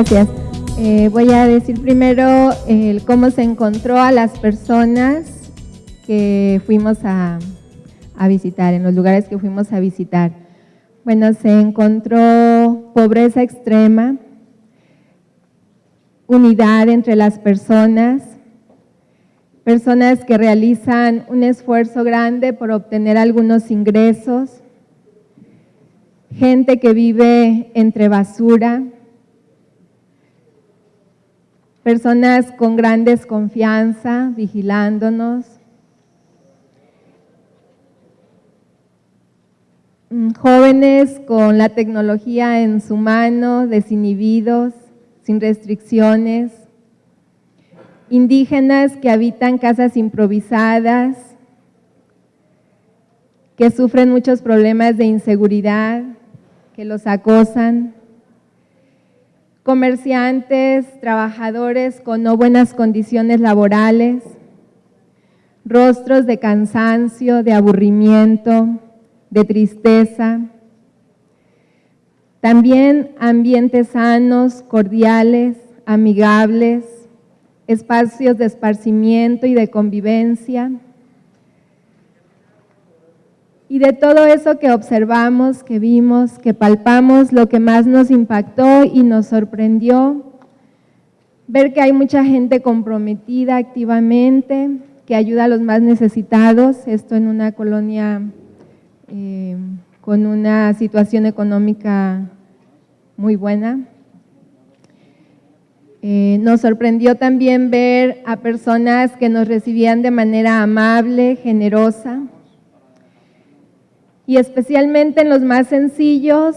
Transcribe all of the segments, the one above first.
Gracias. Eh, voy a decir primero cómo se encontró a las personas que fuimos a visitar, en los lugares que fuimos a visitar. Bueno, se encontró pobreza extrema, unidad entre las personas, personas que realizan un esfuerzo grande por obtener algunos ingresos, gente que vive entre basura, personas con gran desconfianza vigilándonos, mm, jóvenes con la tecnología en su mano, desinhibidos, sin restricciones, indígenas que habitan casas improvisadas, que sufren muchos problemas de inseguridad, que los acosan, comerciantes, trabajadores con no buenas condiciones laborales, rostros de cansancio, de aburrimiento, de tristeza, también ambientes sanos, cordiales, amigables, espacios de esparcimiento y de convivencia, y de todo eso que observamos, que vimos, que palpamos, lo que más nos impactó y nos sorprendió, ver que hay mucha gente comprometida activamente, que ayuda a los más necesitados, esto en una colonia eh, con una situación económica muy buena. Eh, nos sorprendió también ver a personas que nos recibían de manera amable, generosa, y especialmente en los más sencillos,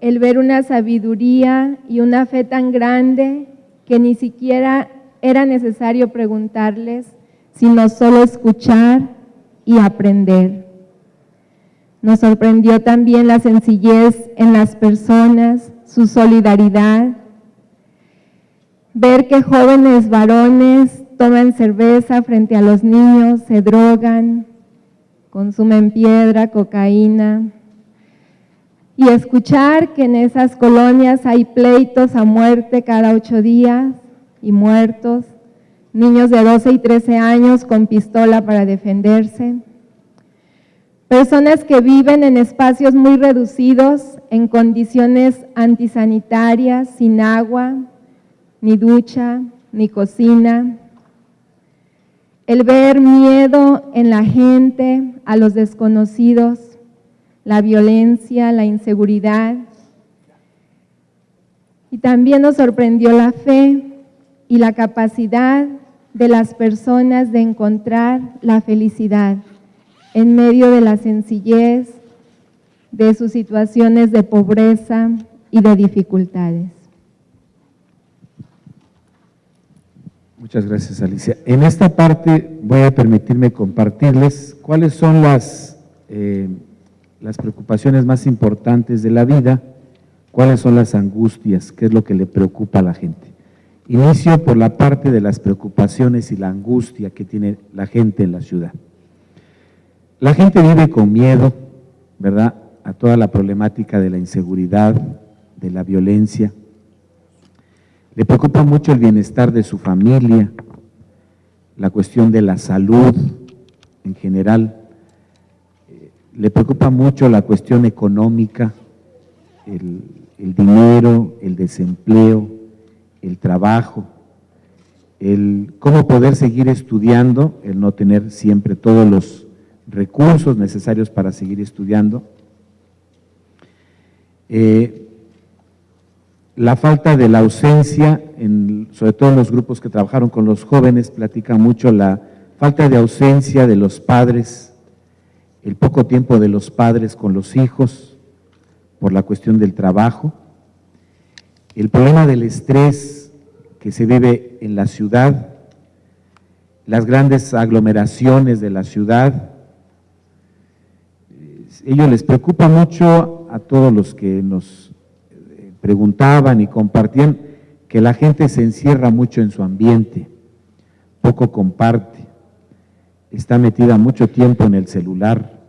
el ver una sabiduría y una fe tan grande que ni siquiera era necesario preguntarles, sino solo escuchar y aprender. Nos sorprendió también la sencillez en las personas, su solidaridad, ver que jóvenes varones toman cerveza frente a los niños, se drogan, consumen piedra, cocaína, y escuchar que en esas colonias hay pleitos a muerte cada ocho días y muertos, niños de 12 y 13 años con pistola para defenderse, personas que viven en espacios muy reducidos, en condiciones antisanitarias, sin agua, ni ducha, ni cocina, el ver miedo en la gente, a los desconocidos, la violencia, la inseguridad. Y también nos sorprendió la fe y la capacidad de las personas de encontrar la felicidad en medio de la sencillez, de sus situaciones de pobreza y de dificultades. Muchas gracias, Alicia. En esta parte voy a permitirme compartirles cuáles son las, eh, las preocupaciones más importantes de la vida, cuáles son las angustias, qué es lo que le preocupa a la gente. Inicio por la parte de las preocupaciones y la angustia que tiene la gente en la ciudad. La gente vive con miedo, ¿verdad?, a toda la problemática de la inseguridad, de la violencia, le preocupa mucho el bienestar de su familia, la cuestión de la salud en general. Eh, le preocupa mucho la cuestión económica, el, dinero, el desempleo, el trabajo, el cómo poder seguir estudiando, el no tener siempre todos los recursos necesarios para seguir estudiando. Eh, la falta de la ausencia, en, sobre todo en los grupos que trabajaron con los jóvenes, platica mucho la falta de ausencia de los padres, el poco tiempo de los padres con los hijos por la cuestión del trabajo, el problema del estrés que se vive en la ciudad, las grandes aglomeraciones de la ciudad, ello les preocupa mucho a todos los que nos preguntaban y compartían que la gente se encierra mucho en su ambiente, poco comparte, está metida mucho tiempo en el celular,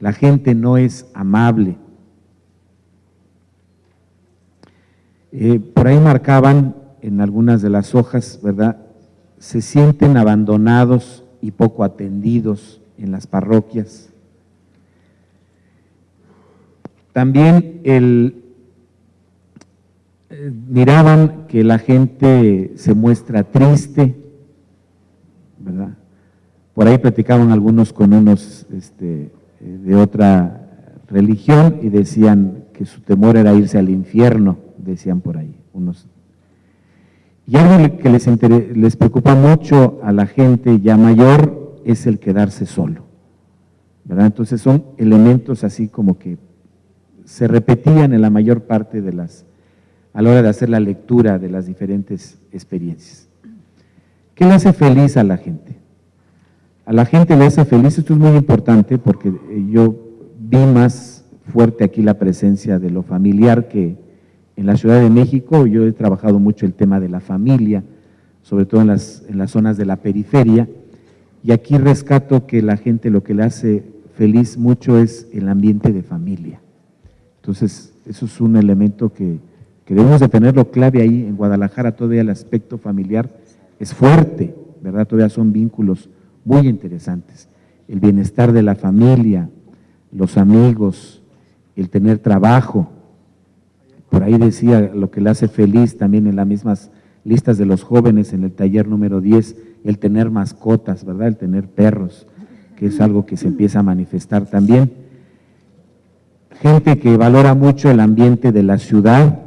la gente no es amable. Eh, por ahí marcaban en algunas de las hojas, ¿verdad? Se sienten abandonados y poco atendidos en las parroquias. También eh, miraban que la gente se muestra triste, ¿verdad? Por ahí platicaban algunos con unos este, eh, de otra religión y decían que su temor era irse al infierno, decían por ahí unos. Y algo que les, les preocupa mucho a la gente ya mayor es el quedarse solo, ¿verdad? Entonces son elementos así como que se repetían en la mayor parte de las, a la hora de hacer la lectura de las diferentes experiencias. ¿Qué le hace feliz a la gente? A la gente le hace feliz, esto es muy importante porque eh, yo vi más fuerte aquí la presencia de lo familiar que en la Ciudad de México. Yo he trabajado mucho el tema de la familia, sobre todo en las, en las zonas de la periferia, y aquí rescato que la gente lo que le hace feliz mucho es el ambiente de familia. Entonces, eso es un elemento que, debemos de tenerlo clave ahí. En Guadalajara todavía el aspecto familiar es fuerte, ¿verdad? Todavía son vínculos muy interesantes. El bienestar de la familia, los amigos, el tener trabajo. Por ahí decía lo que le hace feliz también en las mismas listas de los jóvenes en el taller número 10, el tener mascotas, ¿verdad? El tener perros, que es algo que se empieza a manifestar también. Gente que valora mucho el ambiente de la ciudad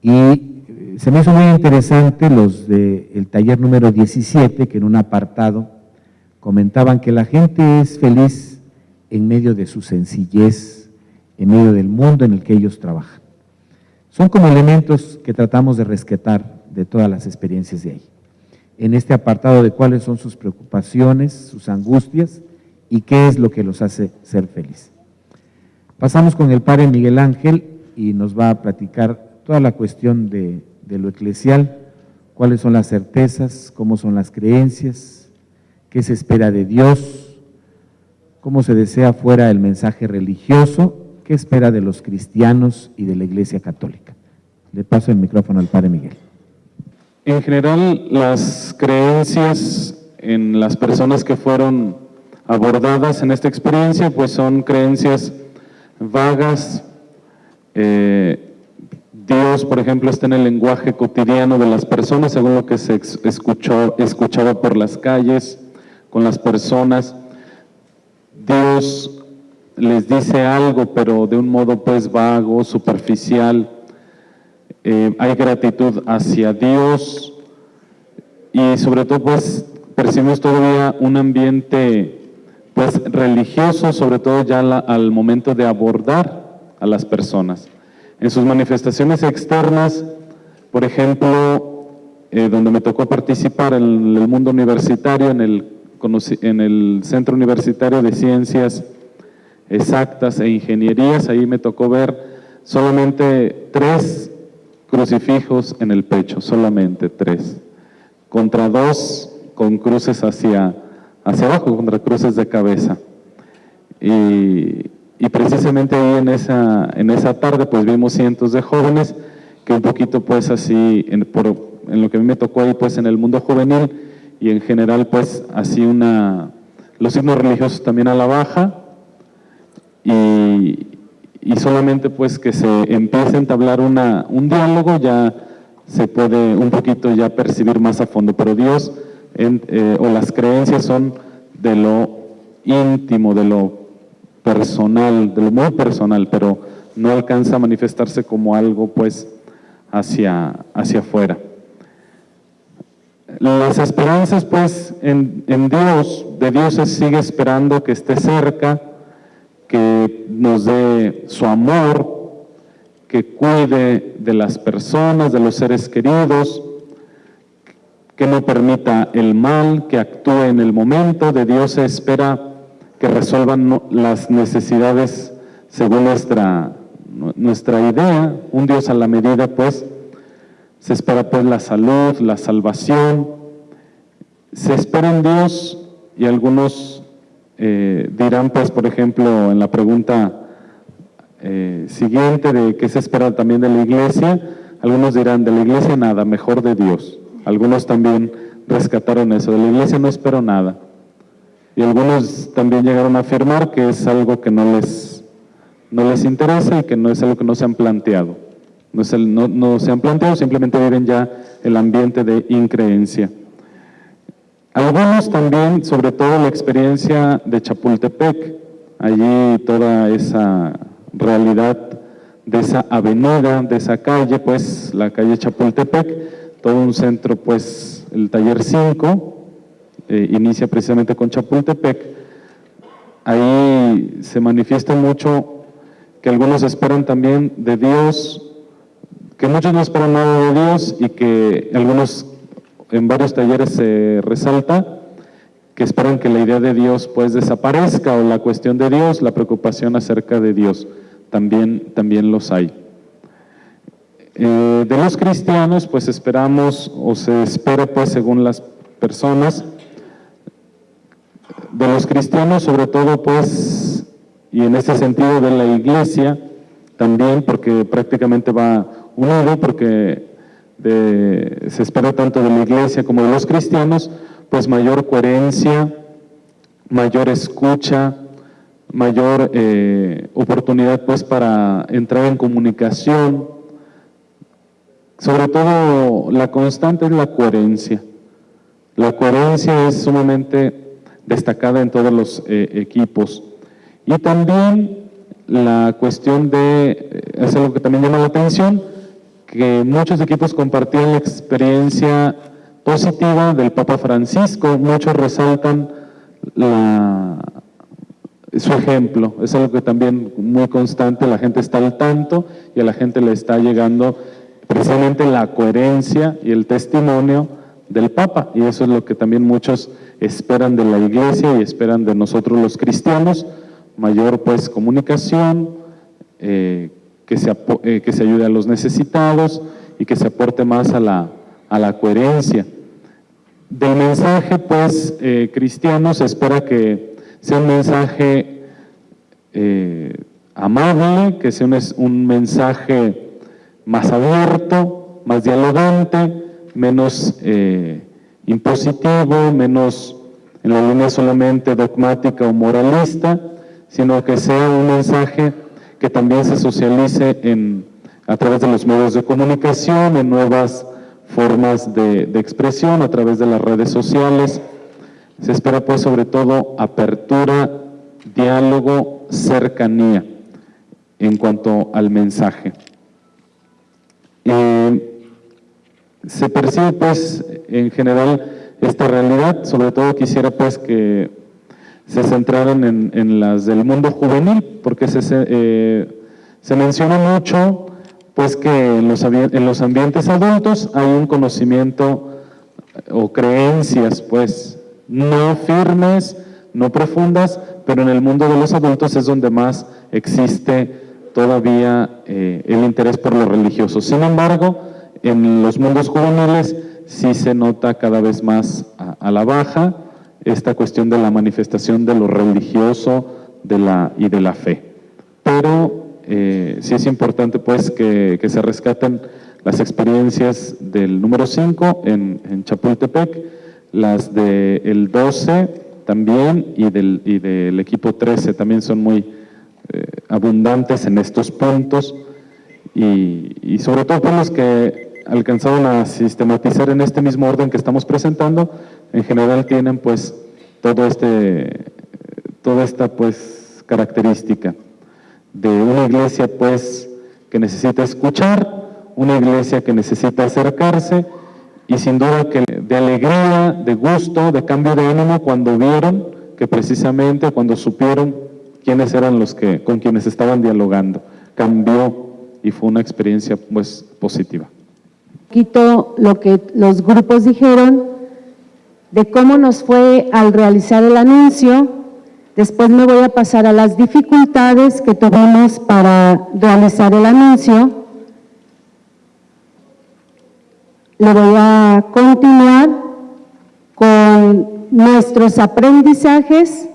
y se me hizo muy interesante los del taller número 17, que en un apartado comentaban que la gente es feliz en medio de su sencillez, en medio del mundo en el que ellos trabajan. Son como elementos que tratamos de rescatar de todas las experiencias de ahí. En este apartado de cuáles son sus preocupaciones, sus angustias y qué es lo que los hace ser feliz. Pasamos con el padre Miguel Ángel y nos va a platicar toda la cuestión de de lo eclesial, cuáles son las certezas, cómo son las creencias, qué se espera de Dios, cómo se desea fuera el mensaje religioso, qué espera de los cristianos y de la Iglesia Católica. Le paso el micrófono al Padre Miguel. En general, las creencias en las personas que fueron abordadas en esta experiencia, pues son creencias vagas, eh, Dios, por ejemplo, está en el lenguaje cotidiano de las personas, según lo que se escuchó, escuchaba por las calles, con las personas. Dios les dice algo, pero de un modo pues vago, superficial. Eh, hay gratitud hacia Dios y sobre todo pues percibimos todavía un ambiente pues religioso, sobre todo ya al momento de abordar a las personas. En sus manifestaciones externas, por ejemplo, eh, donde me tocó participar en el mundo universitario, en el, en el Centro Universitario de Ciencias Exactas e Ingenierías, ahí me tocó ver solamente tres crucifijos en el pecho, solamente tres, contra dos con cruces hacia, hacia abajo, contra cruces de cabeza. Y y precisamente ahí en esa, en esa tarde pues vimos cientos de jóvenes que un poquito pues así, en, por, en lo que a mí me tocó ahí pues en el mundo juvenil y en general pues así una, los signos religiosos también a la baja y, y solamente pues que se empiece a entablar una, un diálogo ya se puede un poquito ya percibir más a fondo, pero Dios eh, o las creencias son de lo íntimo, de lo personal, de lo muy personal, pero no alcanza a manifestarse como algo pues hacia, hacia afuera. Las esperanzas pues en, en Dios, de Dios se sigue esperando que esté cerca, que nos dé su amor, que cuide de las personas, de los seres queridos, que no permita el mal, que actúe en el momento. De Dios se espera que resuelvan las necesidades según nuestra, nuestra idea, un Dios a la medida, pues, se espera pues la salud, la salvación, se espera en Dios y algunos eh, dirán pues, por ejemplo, en la pregunta eh, siguiente de qué se espera también de la iglesia, algunos dirán, de la iglesia nada, mejor de Dios. Algunos también rescataron eso, de la iglesia no espero nada. Y algunos también llegaron a afirmar que es algo que no les, no les interesa y que no es algo que no se han planteado. No, es el- no- no se han planteado, simplemente viven ya el ambiente de increencia. Algunos también, sobre todo la experiencia de Chapultepec, allí toda esa realidad de esa avenida, de esa calle, pues la calle Chapultepec, todo un centro, pues el taller 5, eh, inicia precisamente con Chapultepec, ahí se manifiesta mucho que algunos esperan también de Dios, que muchos no esperan nada de Dios y que algunos en varios talleres se resalta que esperan que la idea de Dios pues desaparezca o la cuestión de Dios, la preocupación acerca de Dios, también, también los hay. Eh, de los cristianos pues esperamos o se espera pues según las personas, de los cristianos sobre todo pues, y en ese sentido de la iglesia también, porque prácticamente va unido, porque se espera tanto de la iglesia como de los cristianos, pues mayor coherencia, mayor escucha, mayor eh, oportunidad pues para entrar en comunicación, sobre todo la constante es la coherencia. La coherencia es sumamente destacada en todos los eh, equipos. Y también la cuestión de, eh, es algo que también llama la atención, que muchos equipos compartían la experiencia positiva del Papa Francisco, muchos resaltan la, su ejemplo, es algo que también muy constante, la gente está al tanto y a la gente le está llegando precisamente la coherencia y el testimonio del Papa, y eso es lo que también muchos esperan de la iglesia y esperan de nosotros los cristianos, mayor pues comunicación, eh, que, se eh, que se ayude a los necesitados y que se aporte más a la, a la coherencia. Del mensaje pues eh, cristiano se espera que sea un mensaje amable, que sea un, un mensaje más abierto, más dialogante, menos eh, impositivo, menos en la línea solamente dogmática o moralista, sino que sea un mensaje que también se socialice en, a través de los medios de comunicación, en nuevas formas de, de expresión, a través de las redes sociales. Se espera pues sobre todo apertura, diálogo, cercanía en cuanto al mensaje. Se percibe pues en general esta realidad, sobre todo quisiera pues que se centraran en, las del mundo juvenil, porque se, se, eh, menciona mucho pues que en los, en los ambientes adultos hay un conocimiento o creencias pues no firmes, no profundas, pero en el mundo de los adultos es donde más existe todavía eh, el interés por lo religioso. Sin embargo, en los mundos juveniles sí se nota cada vez más a, la baja esta cuestión de la manifestación de lo religioso de y de la fe. Pero eh, sí es importante pues que, se rescaten las experiencias del número 5 en, Chapultepec, las del 12 también y del, y del equipo 13 también son muy eh, abundantes en estos puntos y, sobre todo por los que alcanzaron a sistematizar en este mismo orden que estamos presentando, en general tienen pues todo este, toda esta pues característica de una iglesia pues que necesita escuchar, una iglesia que necesita acercarse y sin duda que de alegría, de gusto, de cambio de ánimo cuando vieron que precisamente cuando supieron quiénes eran los que con quienes estaban dialogando, cambió y fue una experiencia pues positiva. poquito lo que los grupos dijeron de cómo nos fue al realizar el anuncio. Después me voy a pasar a las dificultades que tuvimos para realizar el anuncio. Le voy a continuar con nuestros aprendizajes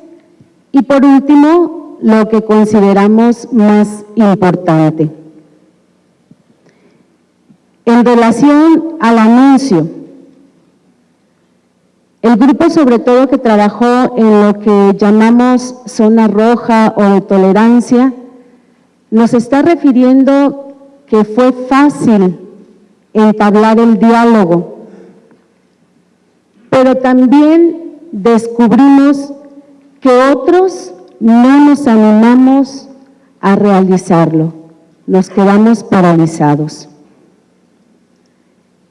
y por último lo que consideramos más importante. En relación al anuncio, el grupo sobre todo que trabajó en lo que llamamos zona roja o de tolerancia, nos está refiriendo que fue fácil entablar el diálogo, pero también descubrimos que otros no nos animamos a realizarlo, nos quedamos paralizados.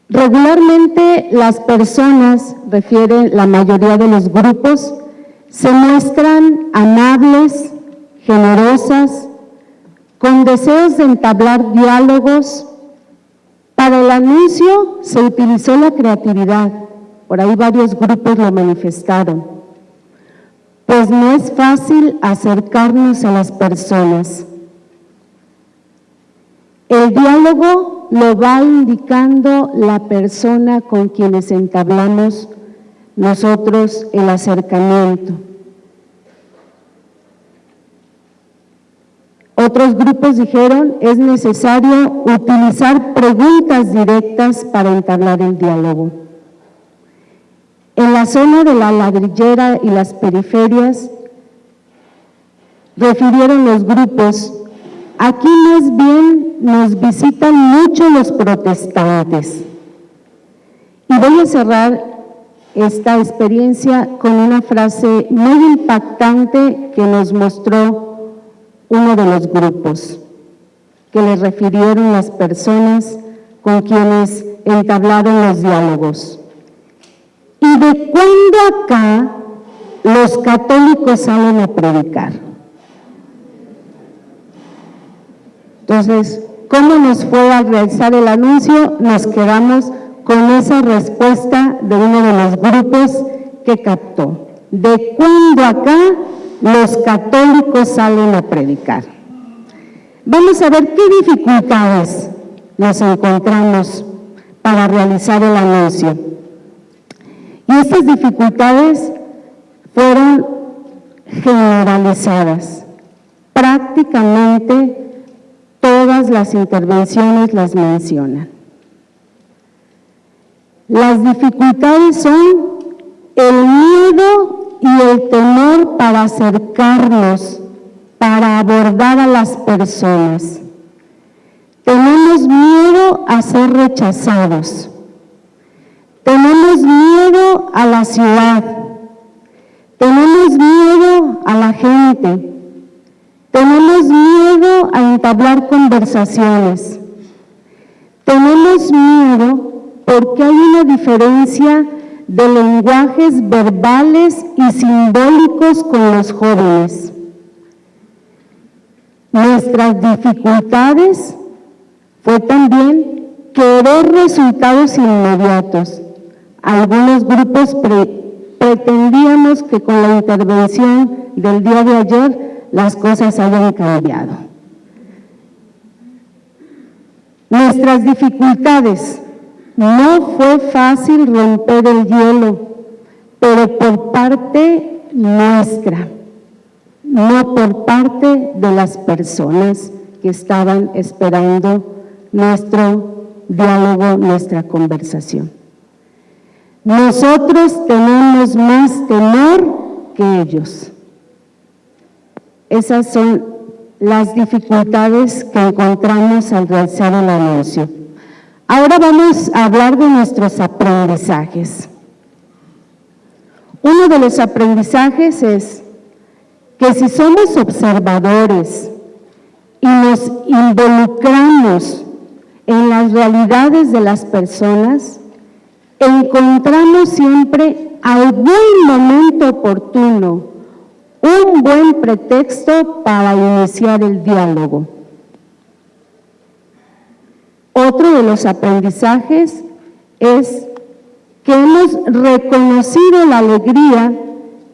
Regularmente las personas, refiere la mayoría de los grupos, se muestran amables, generosas, con deseos de entablar diálogos. Para el anuncio se utilizó la creatividad, por ahí varios grupos lo manifestaron, pues no es fácil acercarnos a las personas. El diálogo lo va indicando la persona con quienes entablamos nosotros el acercamiento. Otros grupos dijeron es necesario utilizar preguntas directas para entablar el diálogo. En la zona de la ladrillera y las periferias, refirieron los grupos Aquí más bien nos visitan mucho los protestantes. Y voy a cerrar esta experiencia con una frase muy impactante que nos mostró uno de los grupos, que le refirieron las personas con quienes entablaron los diálogos. ¿Y de cuándo acá los católicos salen a predicar? Entonces, ¿cómo nos fue a realizar el anuncio? Nos quedamos con esa respuesta de uno de los grupos que captó. ¿De cuándo acá los católicos salen a predicar? Vamos a ver qué dificultades nos encontramos para realizar el anuncio. Y estas dificultades fueron generalizadas. Prácticamente Todas las intervenciones las mencionan. Las dificultades son el miedo y el temor para acercarnos, para abordar a las personas. Tenemos miedo a ser rechazados. Tenemos miedo a la ciudad. Tenemos miedo a la gente. Tenemos miedo a entablar conversaciones. Tenemos miedo porque hay una diferencia de lenguajes verbales y simbólicos con los jóvenes. Nuestras dificultades fue también querer resultados inmediatos. Algunos grupos pretendíamos que con la intervención del día de ayer las cosas hayan cambiado. Nuestras dificultades, no fue fácil romper el hielo, pero por parte nuestra, no por parte de las personas que estaban esperando nuestro diálogo, nuestra conversación. Nosotros tenemos más temor que ellos. Esas son las dificultades que encontramos al realizar el anuncio. Ahora vamos a hablar de nuestros aprendizajes. Uno de los aprendizajes es que si somos observadores y nos involucramos en las realidades de las personas, encontramos siempre algún momento oportuno un buen pretexto para iniciar el diálogo. Otro de los aprendizajes es que hemos reconocido la alegría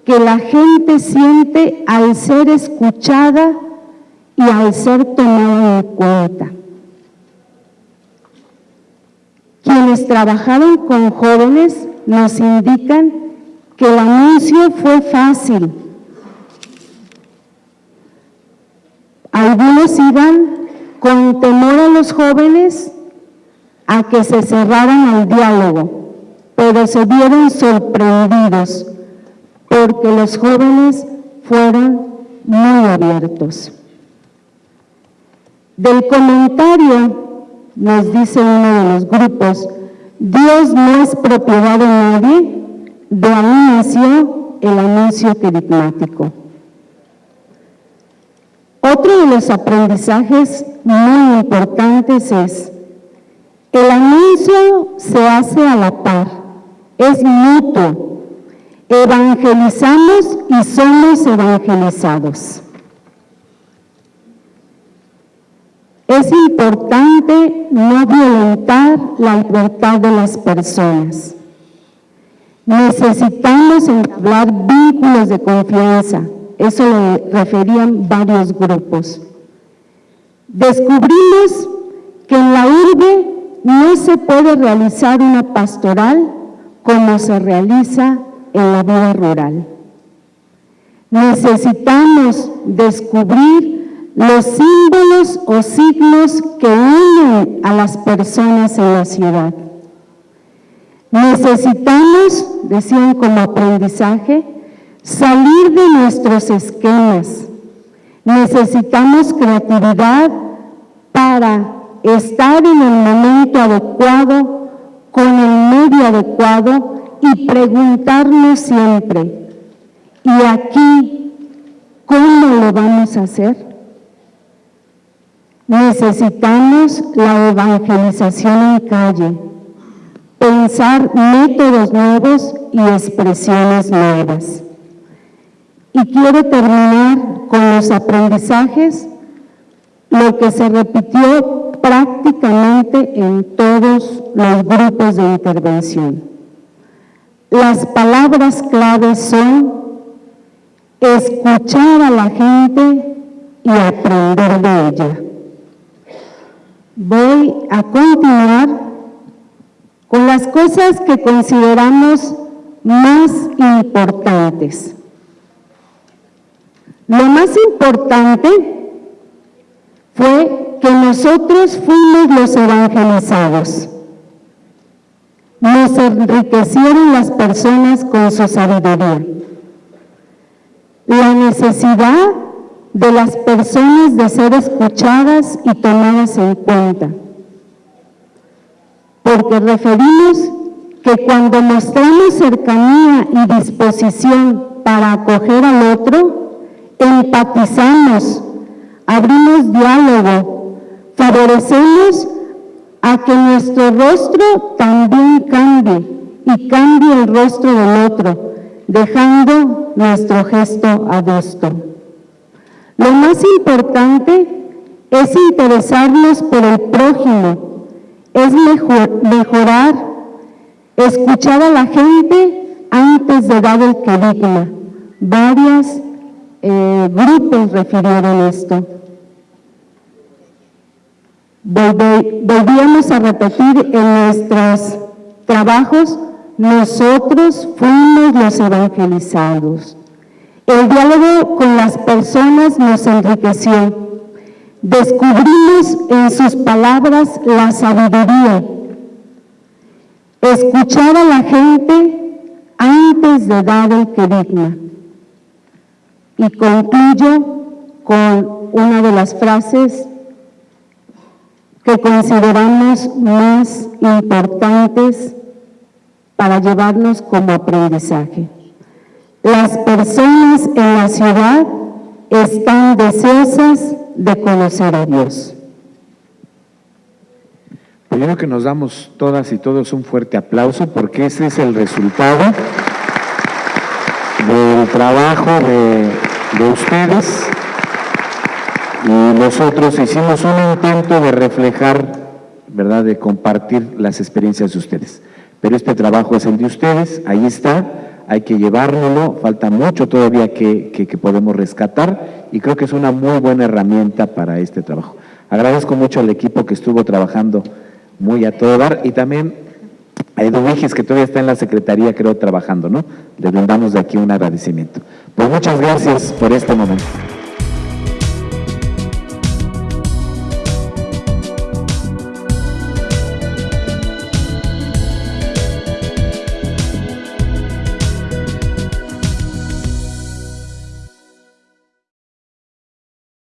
que la gente siente al ser escuchada y al ser tomada en cuenta. Quienes trabajaron con jóvenes nos indican que el anuncio fue fácil, Algunos iban con temor a los jóvenes a que se cerraran al diálogo, pero se vieron sorprendidos porque los jóvenes fueron muy abiertos. Del comentario, nos dice uno de los grupos, Dios no es propiedad de nadie, de ahí nació el anuncio querigmático. Otro de los aprendizajes muy importantes es, el anuncio se hace a la par, es mutuo, evangelizamos y somos evangelizados. Es importante no violentar la libertad de las personas. Necesitamos entablar vínculos de confianza. Eso lo referían varios grupos. Descubrimos que en la urbe no se puede realizar una pastoral como se realiza en la vida rural. Necesitamos descubrir los símbolos o signos que unen a las personas en la ciudad. Necesitamos, decían como aprendizaje, salir de nuestros esquemas. Necesitamos creatividad para estar en el momento adecuado, con el medio adecuado y preguntarnos siempre, ¿y aquí cómo lo vamos a hacer? Necesitamos la evangelización en calle, pensar métodos nuevos y expresiones nuevas. Y quiero terminar con los aprendizajes, lo que se repitió prácticamente en todos los grupos de intervención. Las palabras claves son escuchar a la gente y aprender de ella. Voy a continuar con las cosas que consideramos más importantes. Lo más importante fue que nosotros fuimos los evangelizados. Nos enriquecieron las personas con su sabiduría. La necesidad de las personas de ser escuchadas y tomadas en cuenta. Porque referimos que cuando mostramos cercanía y disposición para acoger al otro, empatizamos, abrimos diálogo, favorecemos a que nuestro rostro también cambie y cambie el rostro del otro, dejando nuestro gesto adusto. Lo más importante es interesarnos por el prójimo, es mejorar, escuchar a la gente antes de dar el carisma. Varios eh, grupos refirieron esto. volvíamos a repetir en nuestros trabajos, nosotros fuimos los evangelizados. El diálogo con las personas nos enriqueció. Descubrimos en sus palabras la sabiduría. Escuchar a la gente antes de dar el querigma. Y concluyo con una de las frases que consideramos más importantes para llevarnos como aprendizaje. Las personas en la ciudad están deseosas de conocer a Dios. Primero que nos damos todas y todos un fuerte aplauso porque ese es el resultado del trabajo de, de ustedes y nosotros hicimos un intento de reflejar, ¿verdad?, de compartir las experiencias de ustedes. Pero este trabajo es el de ustedes, ahí está, hay que llevárnoslo, falta mucho todavía que, podemos rescatar y creo que es una muy buena herramienta para este trabajo. Agradezco mucho al equipo que estuvo trabajando muy a todo dar y también a Edu que todavía está en la Secretaría, creo, trabajando, ¿no? Le brindamos de aquí un agradecimiento. Pues muchas gracias por este momento.